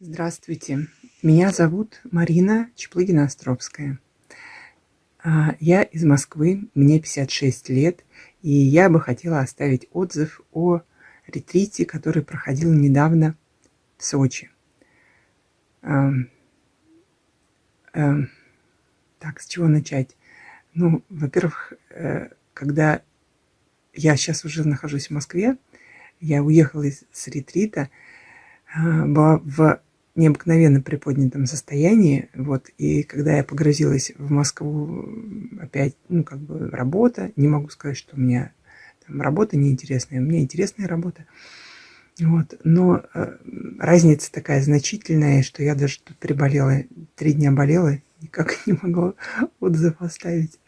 Здравствуйте, меня зовут Марина Чеплыгина-Островская. А, я из Москвы, мне 56 лет, и я бы хотела оставить отзыв о ретрите, который проходил недавно в Сочи. Так, с чего начать? Ну, во-первых, э, когда я сейчас уже нахожусь в Москве, я уехала с ретрита, а, была в необыкновенно приподнятом состоянии, вот, и когда я погрузилась в Москву, опять, ну, как бы работа, не могу сказать, что у меня там работа неинтересная, у меня интересная работа, вот, но э, разница такая значительная, что я даже тут приболела, три дня болела, никак не могла отзыв оставить,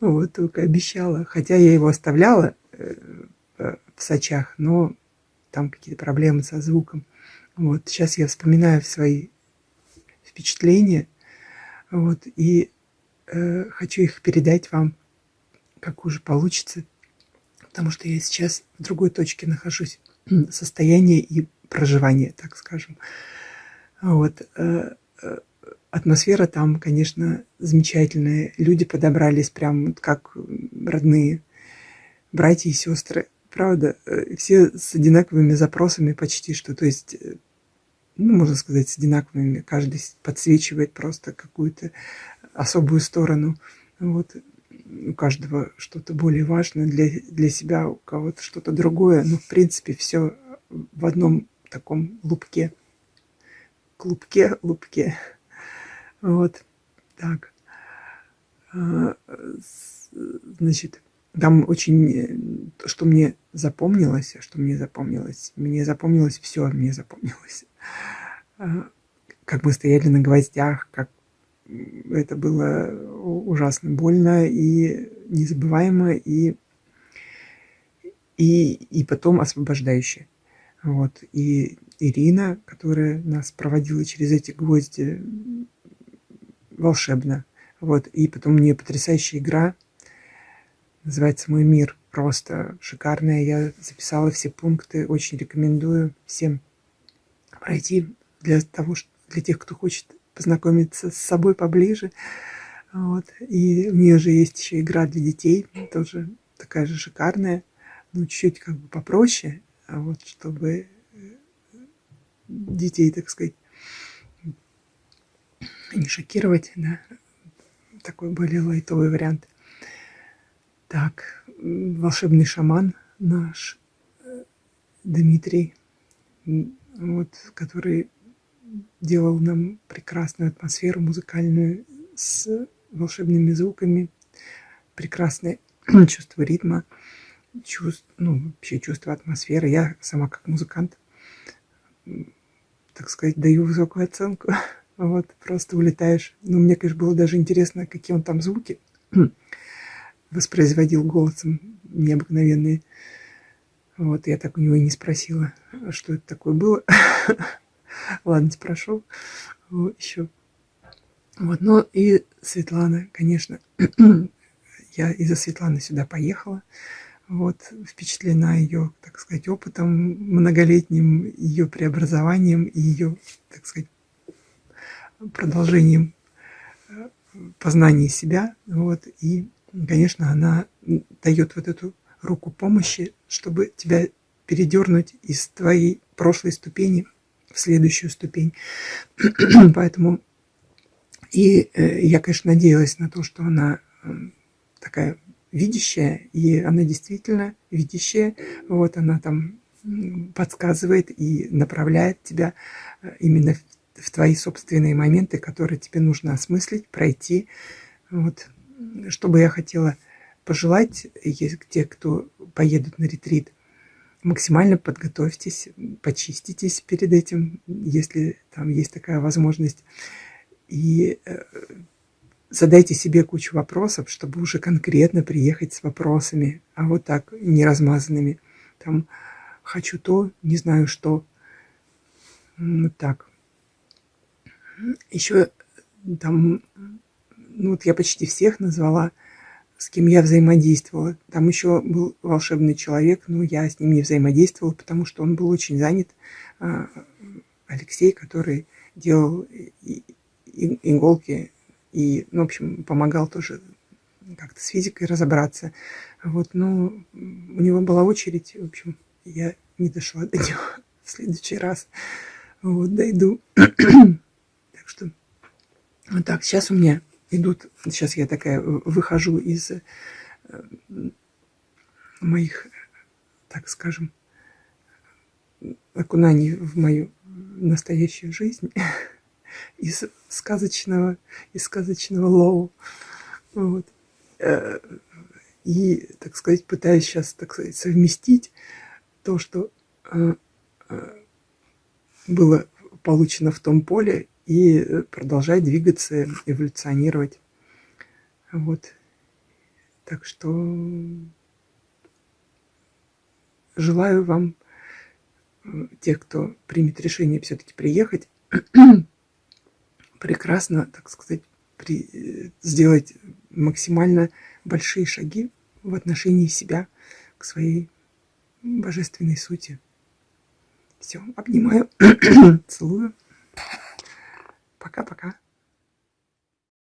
вот, только обещала, хотя я его оставляла э, в Сочах, но там какие-то проблемы со звуком, вот, сейчас я вспоминаю свои впечатления, вот, и э, хочу их передать вам, как уже получится, потому что я сейчас в другой точке нахожусь, состояние и проживание, так скажем. Вот, э, э, атмосфера там, конечно, замечательная, люди подобрались прям как родные братья и сестры правда, э, все с одинаковыми запросами почти что, то есть, э, ну, можно сказать, с одинаковыми, каждый подсвечивает просто какую-то особую сторону, вот, у каждого что-то более важное для, для себя, у кого-то что-то другое, но, в принципе, все в одном таком лупке, клубке, лупке, вот, так, а, значит, там очень, э, что мне запомнилось, что мне запомнилось, мне запомнилось все, мне запомнилось. А, как мы стояли на гвоздях, как это было ужасно больно и незабываемо, и, и, и потом освобождающе. Вот. И Ирина, которая нас проводила через эти гвозди, волшебно. Вот. И потом у нее потрясающая игра – Называется «Мой мир». Просто шикарная. Я записала все пункты. Очень рекомендую всем пройти для того, для тех, кто хочет познакомиться с собой поближе. Вот. И у нее же есть еще игра для детей, тоже такая же шикарная, но чуть-чуть как бы попроще, а вот чтобы э, детей, так сказать, не шокировать, да, такой более лайтовый вариант. Так, волшебный шаман наш э, Дмитрий, вот, который делал нам прекрасную атмосферу музыкальную с волшебными звуками, прекрасное чувство ритма, чувств, ну, вообще чувство атмосферы. Я сама как музыкант, так сказать, даю высокую оценку. Вот, просто улетаешь. Ну, мне, конечно, было даже интересно, какие он там звуки воспроизводил голосом необыкновенные. Вот, я так у него и не спросила, что это такое было. Ладно, спрошу еще. Вот, ну и Светлана, конечно, я из-за Светланы сюда поехала. Вот, впечатлена ее, так сказать, опытом многолетним, ее преобразованием и ее, так сказать, продолжением э, познания себя. Вот, и конечно, она дает вот эту руку помощи, чтобы тебя передернуть из твоей прошлой ступени в следующую ступень. Поэтому и э, я, конечно, надеялась на то, что она такая видящая, и она действительно видящая. Вот она там подсказывает и направляет тебя э, именно в твои собственные моменты, которые тебе нужно осмыслить, пройти. Вот что бы я хотела пожелать те, кто поедут на ретрит, максимально подготовьтесь, почиститесь перед этим, если там есть такая возможность. И э, задайте себе кучу вопросов, чтобы уже конкретно приехать с вопросами, а вот так, не размазанными. Там хочу то, не знаю что. Вот так. Еще там ну вот я почти всех назвала, с кем я взаимодействовала. Там еще был волшебный человек, но я с ним не взаимодействовала, потому что он был очень занят. А, Алексей, который делал иголки и, ну, в общем, помогал тоже как-то с физикой разобраться. Вот, но у него была очередь, в общем, я не дошла до него в следующий раз. Вот, дойду. так что, вот так, сейчас у меня идут, сейчас я такая выхожу из э, моих, так скажем, окунаний в мою настоящую жизнь из сказочного, из сказочного flow. Вот. Э, и, так сказать, пытаюсь сейчас, так сказать, совместить то, что э, э, было получено в том поле, и продолжать двигаться, эволюционировать. Вот. Так что желаю вам, тех, кто примет решение все-таки приехать, прекрасно, так сказать, при, сделать максимально большие шаги в отношении себя к своей божественной сути. Все, обнимаю, целую. Пока-пока.